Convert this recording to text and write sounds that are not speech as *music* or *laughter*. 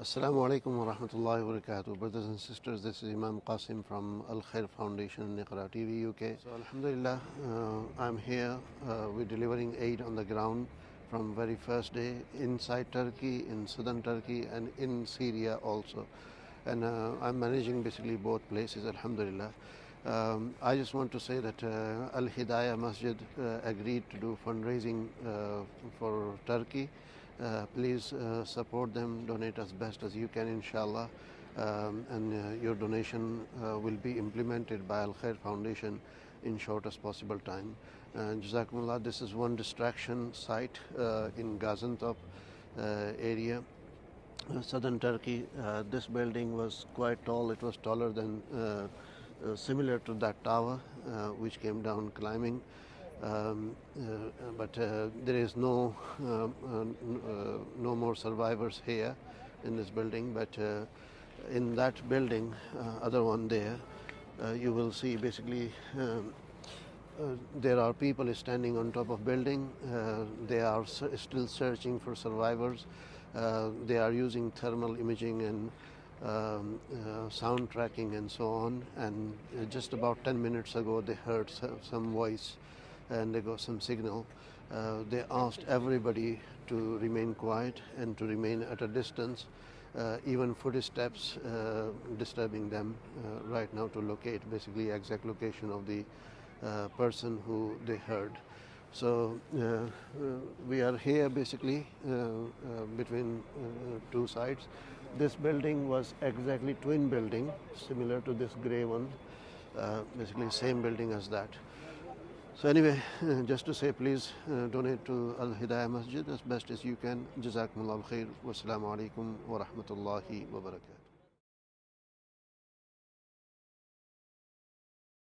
Assalamu alaikum wa rahmatullahi wa barakatuh. Brothers and sisters, this is Imam Qasim from Al Khair Foundation, Iqra TV, UK. So, Alhamdulillah, uh, I'm here. Uh, we're delivering aid on the ground from very first day inside Turkey, in southern Turkey, and in Syria also. And uh, I'm managing basically both places, Alhamdulillah. Um, I just want to say that uh, Al Hidayah Masjid uh, agreed to do fundraising uh, for Turkey. Uh, please uh, support them, donate as best as you can, inshallah. Um, and uh, your donation uh, will be implemented by Al Khair Foundation in shortest possible time. And Jazakumullah, this is one distraction site uh, in Gaziantep uh, area. Uh, southern Turkey, uh, this building was quite tall. It was taller than, uh, uh, similar to that tower, uh, which came down climbing. Um, uh, but uh, there is no um, uh, uh, no more survivors here in this building. But uh, in that building, uh, other one there, you will see basically. Um, there are people standing on top of building. They are still searching for survivors. They are using thermal imaging and um, uh, sound tracking and so on. And uh, just about 10 minutes ago, they heard some voice and they got some signal. Uh, they asked everybody to remain quiet and to remain at a distance. Uh, even footsteps uh, disturbing them uh, right now to locate basically exact location of the uh, person who they heard. So uh, we are here basically between two sides. This building was exactly twin building, similar to this grey one, basically same building as that. So anyway, *laughs* just to say, please uh, donate to Al Hidayah Masjid as best as you can. Jazakumullah khair. Wassalamu alaikum wa rahmatullahi.